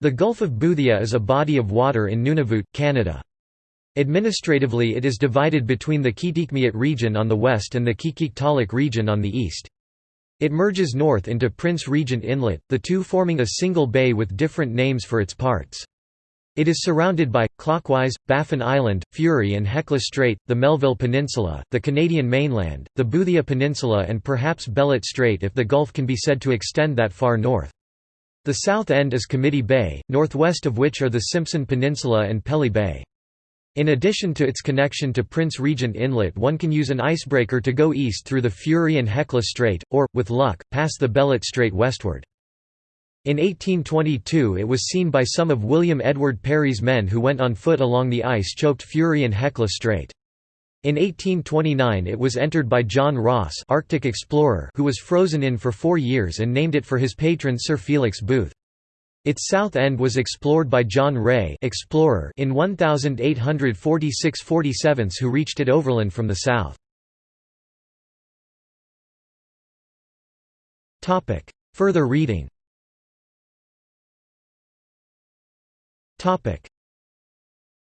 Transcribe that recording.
The Gulf of Boothia is a body of water in Nunavut, Canada. Administratively it is divided between the Qikiqtaaluk region on the west and the Qikiqtaaluk region on the east. It merges north into Prince Regent Inlet, the two forming a single bay with different names for its parts. It is surrounded by, clockwise, Baffin Island, Fury and Hecla Strait, the Melville Peninsula, the Canadian mainland, the Boothia Peninsula and perhaps Bellot Strait if the Gulf can be said to extend that far north. The south end is Committee Bay, northwest of which are the Simpson Peninsula and Pelly Bay. In addition to its connection to Prince Regent Inlet one can use an icebreaker to go east through the Fury and Hecla Strait, or, with luck, pass the Bellot Strait westward. In 1822 it was seen by some of William Edward Parry's men who went on foot along the ice-choked Fury and Hecla Strait. In 1829 it was entered by John Ross Arctic explorer who was frozen in for four years and named it for his patron Sir Felix Booth. Its south end was explored by John Rae explorer in 1846–47 who reached it overland from the south. Further reading